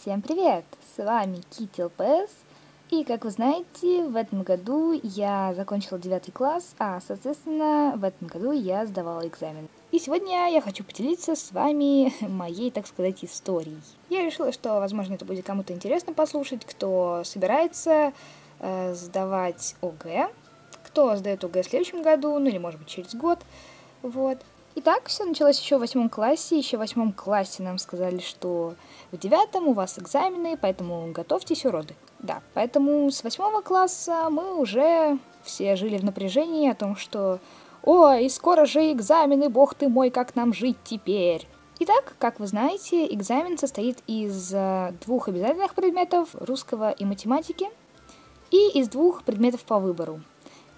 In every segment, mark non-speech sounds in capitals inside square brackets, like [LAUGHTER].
Всем привет! С вами Кити ЛПС. И, как вы знаете, в этом году я закончила 9 класс, а, соответственно, в этом году я сдавала экзамен. И сегодня я хочу поделиться с вами [LAUGHS] моей, так сказать, историей. Я решила, что, возможно, это будет кому-то интересно послушать, кто собирается э, сдавать ОГЭ, кто сдает ОГЭ в следующем году, ну или, может быть, через год, вот. Итак, все началось еще в восьмом классе. Еще в восьмом классе нам сказали, что в девятом у вас экзамены, поэтому готовьтесь уроды. Да, поэтому с восьмого класса мы уже все жили в напряжении о том, что «Ой, скоро же экзамены, бог ты мой, как нам жить теперь?» Итак, как вы знаете, экзамен состоит из э, двух обязательных предметов – русского и математики, и из двух предметов по выбору.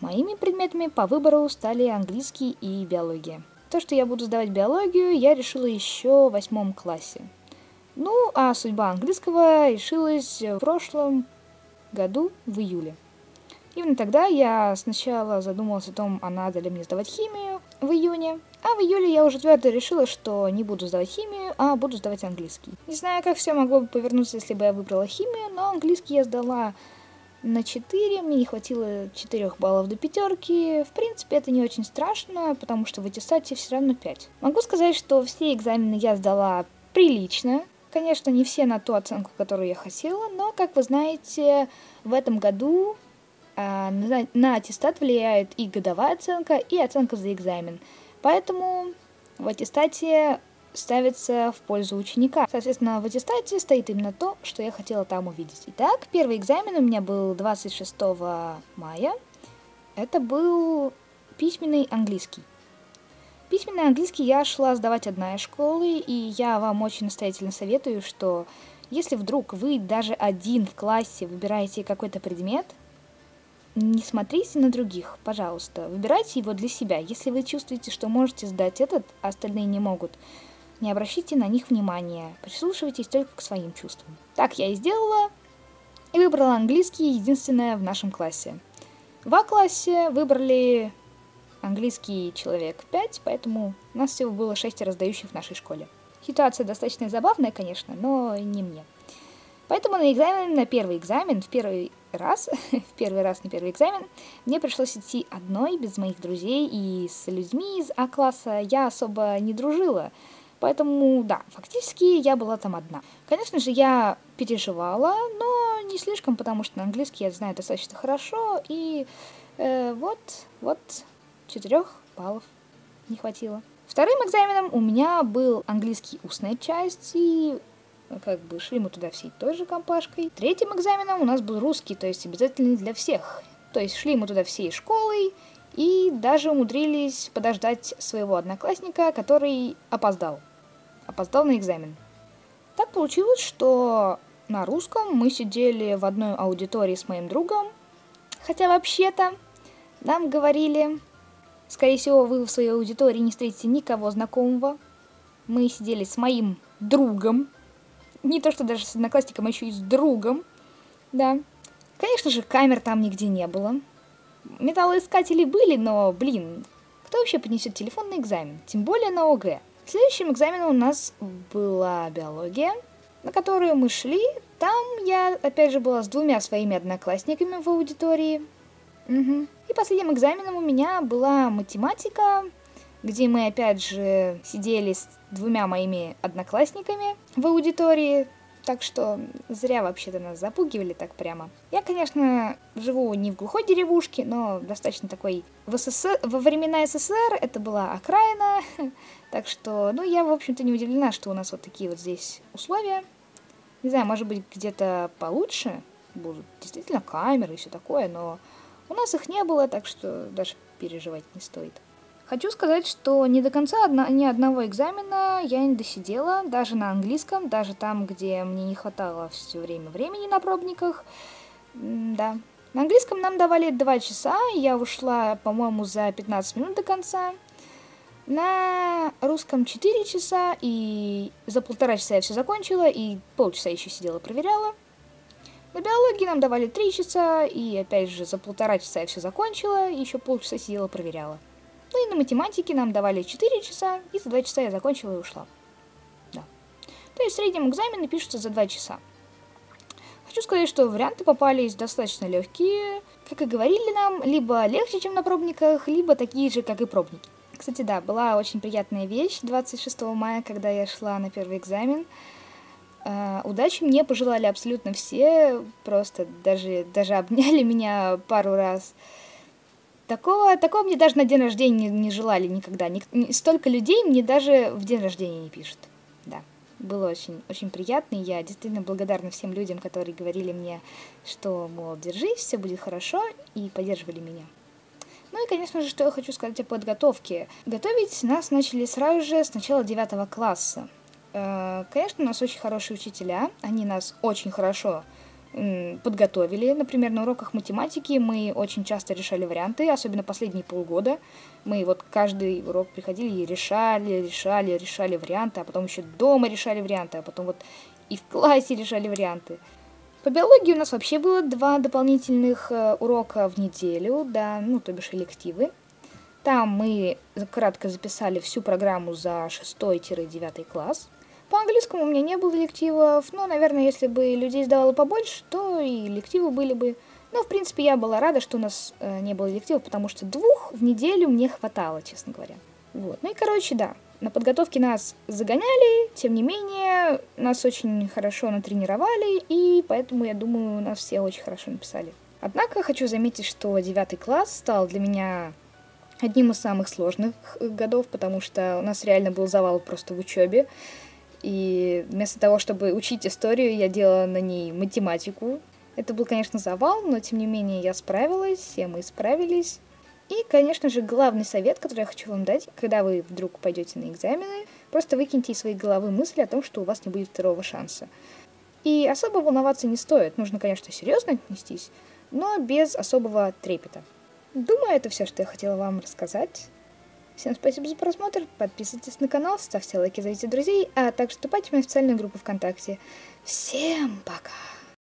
Моими предметами по выбору стали английский и биология. То, что я буду сдавать биологию, я решила еще в восьмом классе. Ну, а судьба английского решилась в прошлом году, в июле. Именно тогда я сначала задумалась о том, а надо ли мне сдавать химию в июне, а в июле я уже твердо решила, что не буду сдавать химию, а буду сдавать английский. Не знаю, как все могло бы повернуться, если бы я выбрала химию, но английский я сдала на 4, мне не хватило 4 баллов до пятерки. В принципе, это не очень страшно, потому что в аттестате все равно 5. Могу сказать, что все экзамены я сдала прилично. Конечно, не все на ту оценку, которую я хотела, но, как вы знаете, в этом году э, на, на аттестат влияет и годовая оценка, и оценка за экзамен. Поэтому в аттестате ставится в пользу ученика. Соответственно, в аттестате стоит именно то, что я хотела там увидеть. Итак, первый экзамен у меня был 26 мая. Это был письменный английский. Письменный английский я шла сдавать одна из школы, и я вам очень настоятельно советую, что если вдруг вы даже один в классе выбираете какой-то предмет, не смотрите на других, пожалуйста. Выбирайте его для себя. Если вы чувствуете, что можете сдать этот, а остальные не могут, не обращайте на них внимания, прислушивайтесь только к своим чувствам. Так я и сделала, и выбрала английский единственное в нашем классе. В А-классе выбрали английский человек 5, поэтому у нас всего было 6 раздающих в нашей школе. Ситуация достаточно забавная, конечно, но не мне. Поэтому на экзамен, на первый экзамен, в первый раз, [LAUGHS] в первый раз на первый экзамен, мне пришлось идти одной, без моих друзей, и с людьми из А-класса я особо не дружила. Поэтому, да, фактически я была там одна. Конечно же, я переживала, но не слишком, потому что на английский я знаю достаточно хорошо, и э, вот, вот, четырех баллов не хватило. Вторым экзаменом у меня был английский устная часть, и ну, как бы шли мы туда всей той же компашкой. Третьим экзаменом у нас был русский, то есть обязательный для всех. То есть шли мы туда всей школой, и даже умудрились подождать своего одноклассника, который опоздал опоздал на экзамен. Так получилось, что на русском мы сидели в одной аудитории с моим другом, хотя вообще-то нам говорили, скорее всего, вы в своей аудитории не встретите никого знакомого. Мы сидели с моим другом, не то что даже с одноклассником, а еще и с другом, да. Конечно же, камер там нигде не было. Металлоискатели были, но, блин, кто вообще поднесет телефон на экзамен? Тем более на ОГЭ. Следующим экзаменом у нас была биология, на которую мы шли. Там я, опять же, была с двумя своими одноклассниками в аудитории. Угу. И последним экзаменом у меня была математика, где мы, опять же, сидели с двумя моими одноклассниками в аудитории. Так что зря вообще-то нас запугивали так прямо. Я, конечно, живу не в глухой деревушке, но достаточно такой... В СССР, во времена СССР это была окраина, [LAUGHS] так что, ну, я, в общем-то, не удивлена, что у нас вот такие вот здесь условия. Не знаю, может быть, где-то получше будут действительно камеры и все такое, но у нас их не было, так что даже переживать не стоит. Хочу сказать, что не до конца одна, ни одного экзамена я не досидела, даже на английском, даже там, где мне не хватало все время времени на пробниках. да. На английском нам давали 2 часа, я ушла, по-моему, за 15 минут до конца. На русском 4 часа, и за полтора часа я все закончила, и полчаса еще сидела проверяла. На биологии нам давали 3 часа, и опять же за полтора часа я все закончила, и еще полчаса сидела проверяла. Ну и на математике нам давали 4 часа, и за 2 часа я закончила и ушла. Да. То есть в среднем экзамены пишутся за 2 часа. Хочу сказать, что варианты попались достаточно легкие, как и говорили нам, либо легче, чем на пробниках, либо такие же, как и пробники. Кстати, да, была очень приятная вещь 26 мая, когда я шла на первый экзамен. Uh, удачи мне пожелали абсолютно все, просто даже, даже обняли меня пару раз. Такого, такого мне даже на день рождения не, не желали никогда. Ник, столько людей мне даже в день рождения не пишут. Да, было очень, очень приятно. И я действительно благодарна всем людям, которые говорили мне, что, мол, держись, все будет хорошо, и поддерживали меня. Ну и, конечно же, что я хочу сказать о подготовке. Готовить нас начали сразу же с начала девятого класса. Э, конечно, у нас очень хорошие учителя, они нас очень хорошо подготовили. Например, на уроках математики мы очень часто решали варианты, особенно последние полгода. Мы вот каждый урок приходили и решали, решали, решали варианты, а потом еще дома решали варианты, а потом вот и в классе решали варианты. По биологии у нас вообще было два дополнительных э, урока в неделю, да, ну, то бишь элективы. Там мы кратко записали всю программу за 6-9 класс. По английскому у меня не было лективов, но, наверное, если бы людей сдавало побольше, то и лективы были бы. Но, в принципе, я была рада, что у нас э, не было лективов, потому что двух в неделю мне хватало, честно говоря. Вот. Ну и, короче, да, на подготовке нас загоняли, тем не менее, нас очень хорошо натренировали, и поэтому, я думаю, нас все очень хорошо написали. Однако хочу заметить, что девятый класс стал для меня одним из самых сложных годов, потому что у нас реально был завал просто в учебе. И вместо того, чтобы учить историю, я делала на ней математику. Это был, конечно, завал, но тем не менее я справилась, все мы справились. И, конечно же, главный совет, который я хочу вам дать, когда вы вдруг пойдете на экзамены, просто выкиньте из своей головы мысли о том, что у вас не будет второго шанса. И особо волноваться не стоит. Нужно, конечно, серьезно отнестись, но без особого трепета. Думаю, это все, что я хотела вам рассказать. Всем спасибо за просмотр, подписывайтесь на канал, ставьте лайки, зовите друзей, а также вступайте в мою официальную группу ВКонтакте. Всем пока!